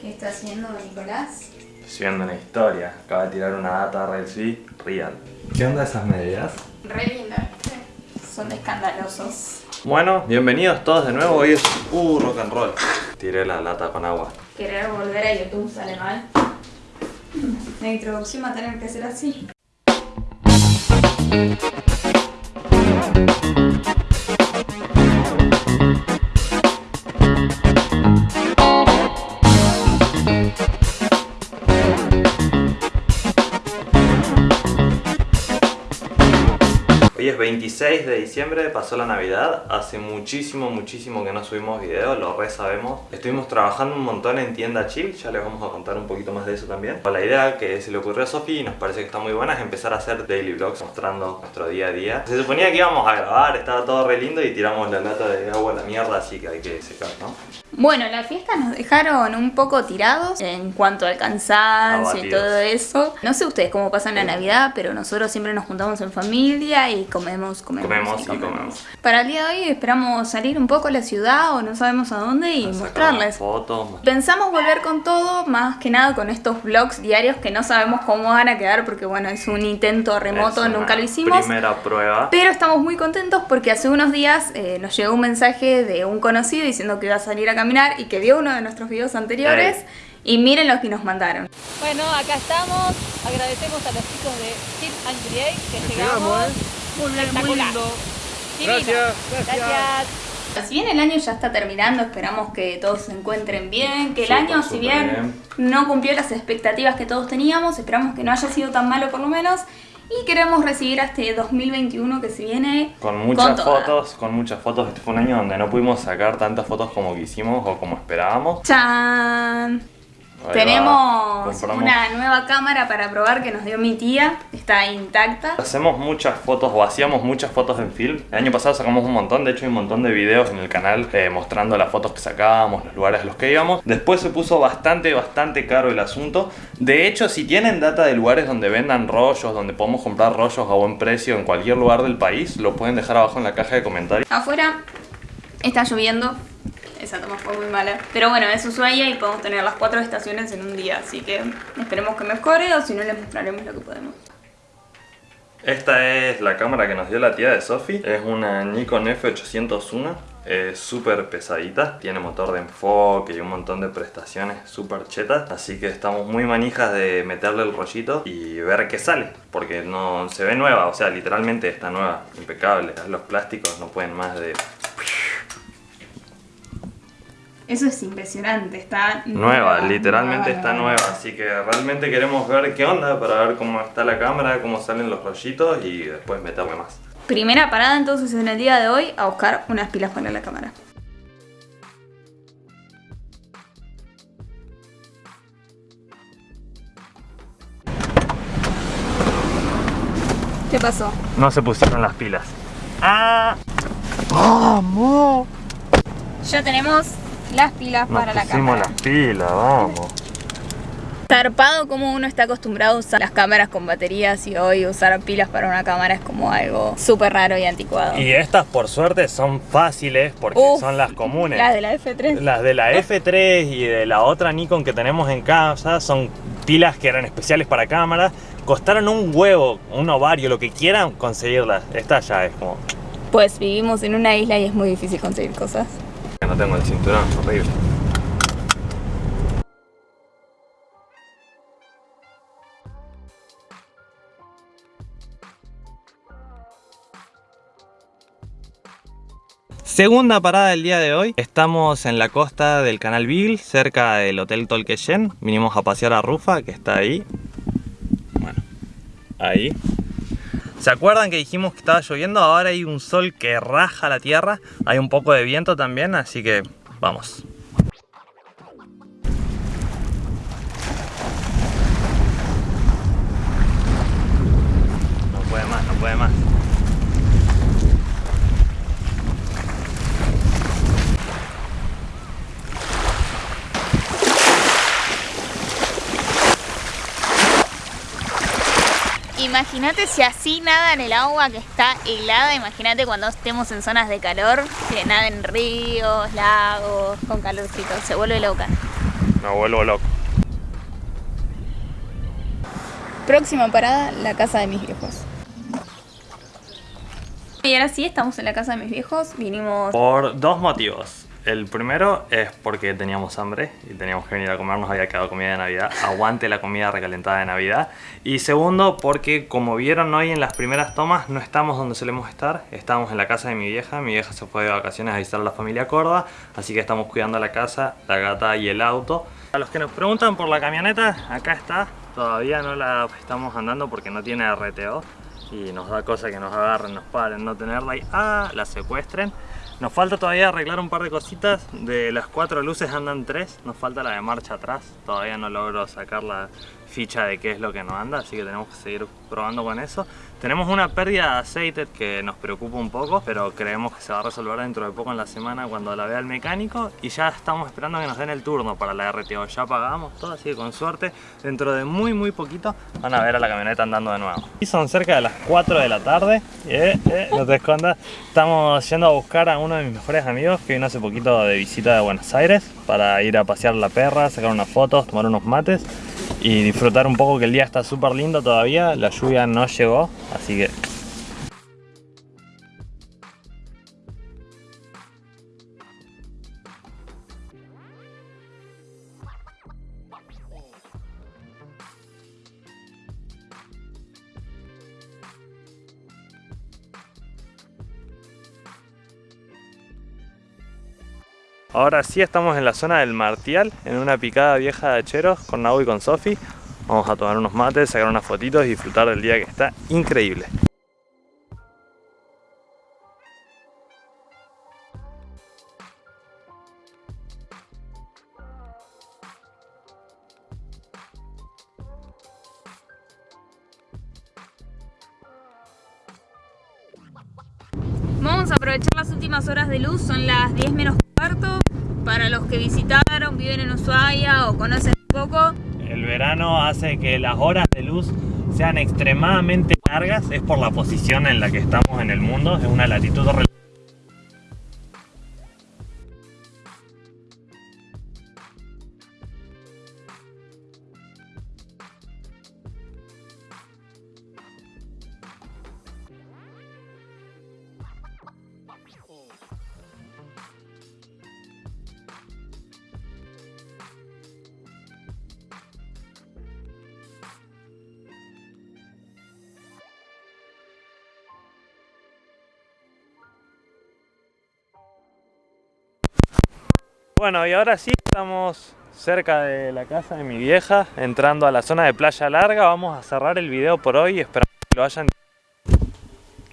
¿Qué está haciendo Nicolás? Estoy viendo una historia. Acaba de tirar una data Real Real. ¿Qué onda esas medidas? Re linda, ¿viste? Son escandalosos. Bueno, bienvenidos todos de nuevo. Hoy es uh, rock and roll. Tiré la lata con agua. Querer volver a YouTube sale mal. La introducción va a tener que ser así. Hoy es 26 de diciembre, pasó la Navidad. Hace muchísimo, muchísimo que no subimos video, lo re sabemos. Estuvimos trabajando un montón en tienda chill, ya les vamos a contar un poquito más de eso también. La idea que se le ocurrió a Sofi y nos parece que está muy buena es empezar a hacer daily vlogs mostrando nuestro día a día. Se suponía que íbamos a grabar, estaba todo re lindo y tiramos la lata de agua a la mierda, así que hay que secar, ¿no? Bueno, la fiesta nos dejaron un poco tirados en cuanto al cansancio y todo eso. No sé ustedes cómo pasan la Navidad, pero nosotros siempre nos juntamos en familia y comemos, comemos, Comemos y y comemos. Para el día de hoy esperamos salir un poco a la ciudad o no sabemos a dónde y mostrarles. Fotos. Pensamos volver con todo, más que nada con estos vlogs diarios que no sabemos cómo van a quedar porque bueno, es un intento remoto, Es nunca lo hicimos. Primera prueba. Pero estamos muy contentos porque hace unos días eh, nos llegó un mensaje de un conocido diciendo que iba a salir a caminar y que vio uno de nuestros videos anteriores. Y miren lo que nos mandaron. Bueno, acá estamos. Agradecemos a los chicos de Team and Create que llegamos. Muy bien, muy Espectacular. lindo. Gracias, gracias. Gracias. Si bien el año ya está terminando, esperamos que todos se encuentren bien, que el año, si bien, bien. no cumplió las expectativas que todos teníamos, esperamos que no haya sido tan malo por lo menos. Y queremos recibir a este 2021 que se viene Con muchas fotos, con muchas fotos. Este fue un año donde no pudimos sacar tantas fotos como quisimos o como esperábamos. ¡Chan! Ahí. Tenemos una nueva cámara para probar que nos dio mi tía. Está intacta. Hacemos muchas fotos o hacíamos muchas fotos en film. El año pasado sacamos un montón, de hecho hay un montón de videos en el canal eh, mostrando las fotos que sacábamos, los lugares a los que íbamos. Después se puso bastante, bastante caro el asunto. De hecho, si tienen data de lugares donde vendan rollos, donde podemos comprar rollos a buen precio en cualquier lugar del país, lo pueden dejar abajo en la caja de comentarios. Afuera está lloviendo. Esa toma fue muy mala. Pero bueno, es Ushuaia y podemos tener las cuatro estaciones en un día. Así que esperemos que mejore o si no les mostraremos lo que podemos. Esta es la cámara que nos dio la tía de Sofi. Es una Nikon F801. Es súper pesadita. Tiene motor de enfoque y un montón de prestaciones súper chetas. Así que estamos muy manijas de meterle el rollito y ver qué sale. Porque no se ve nueva. O sea, literalmente está nueva. Impecable. Los plásticos no pueden más de... Eso es impresionante. Está Nueva, literalmente nueva, está nueva, así que realmente queremos ver qué onda para ver cómo está la cámara, cómo salen los rollitos y después meterle más. Primera parada entonces en el día de hoy a buscar unas pilas para la cámara. ¿Qué pasó? No se pusieron las pilas. ¡Ah! Ya tenemos las pilas Nos para la pusimos cámara. las pilas, vamos. Zarpado como uno está acostumbrado a usar las cámaras con baterías y hoy usar pilas para una cámara es como algo súper raro y anticuado. Y estas por suerte son fáciles porque Uf, son las comunes. Las de la F3. Las de la F3 y de la otra Nikon que tenemos en casa son pilas que eran especiales para cámaras. Costaron un huevo, un ovario, lo que quieran conseguirlas. Esta ya es como... Pues vivimos en una isla y es muy difícil conseguir cosas. No tengo el cinturón, horrible. Segunda parada del día de hoy. Estamos en la costa del canal Beagle, cerca del Hotel Tolqueyen. Vinimos a pasear a Rufa, que está ahí. Bueno, ahí. ¿Se acuerdan que dijimos que estaba lloviendo? Ahora hay un sol que raja la tierra. Hay un poco de viento también, así que vamos. No puede más, no puede más. Imagínate si así nada en el agua que está helada, imagínate cuando estemos en zonas de calor, que nada en ríos, lagos, con calorcito, se vuelve loca. Me vuelvo loco. Próxima parada, la casa de mis viejos. Y ahora sí, estamos en la casa de mis viejos. Vinimos... Por dos motivos. El primero es porque teníamos hambre y teníamos que venir a comer, nos había quedado comida de Navidad. Aguante la comida recalentada de Navidad. Y segundo, porque como vieron hoy en las primeras tomas, no estamos donde solemos estar. Estamos en la casa de mi vieja. Mi vieja se fue de vacaciones a visitar a la familia Corda. Así que estamos cuidando la casa, la gata y el auto. A los que nos preguntan por la camioneta, acá está. Todavía no la estamos andando porque no tiene RTO y nos da cosa que nos agarren, nos paren, no tenerla y ah, la secuestren. Nos falta todavía arreglar un par de cositas, de las cuatro luces andan tres, nos falta la de marcha atrás, todavía no logro sacar la ficha de qué es lo que no anda, así que tenemos que seguir probando con eso. Tenemos una pérdida de aceite que nos preocupa un poco, pero creemos que se va a resolver dentro de poco en la semana cuando la vea el mecánico y ya estamos esperando que nos den el turno para la RTO. Ya pagamos todo, así que con suerte dentro de muy muy poquito van a ver a la camioneta andando de nuevo. Y son cerca de las 4 de la tarde, eh, eh, no te escondas, estamos yendo a buscar a uno de mis mejores amigos que vino hace poquito de visita de Buenos Aires para ir a pasear la perra, sacar unas fotos, tomar unos mates y disfrutar un poco que el día está súper lindo todavía, la lluvia no llegó, así que... Ahora sí estamos en la zona del Martial, en una picada vieja de hacheros con Nau y con Sofi. Vamos a tomar unos mates, sacar unas fotitos y disfrutar del día que está increíble. Vamos a aprovechar las últimas horas de luz, son las 10 menos cuarto. Para los que visitaron, viven en Ushuaia o conocen poco. El verano hace que las horas de luz sean extremadamente largas, es por la posición en la que estamos en el mundo, es una latitud Bueno, y ahora sí estamos cerca de la casa de mi vieja, entrando a la zona de Playa Larga. Vamos a cerrar el video por hoy, esperamos que lo hayan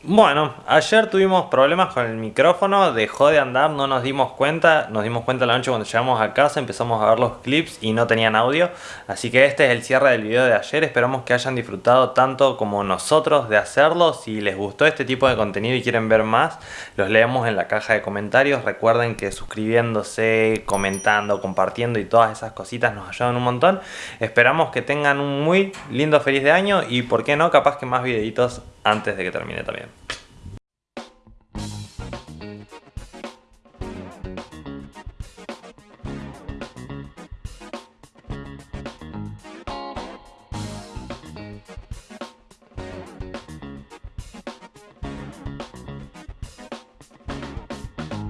bueno, ayer tuvimos problemas con el micrófono, dejó de andar, no nos dimos cuenta, nos dimos cuenta la noche cuando llegamos a casa, empezamos a ver los clips y no tenían audio, así que este es el cierre del video de ayer, esperamos que hayan disfrutado tanto como nosotros de hacerlo, si les gustó este tipo de contenido y quieren ver más, los leemos en la caja de comentarios, recuerden que suscribiéndose, comentando, compartiendo y todas esas cositas nos ayudan un montón, esperamos que tengan un muy lindo feliz de año y por qué no, capaz que más videitos antes de que termine también.